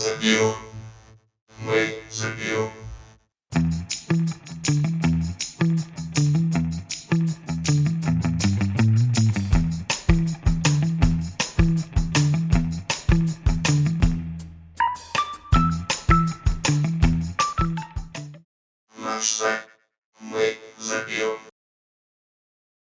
забил. Мы забил. Наш сайт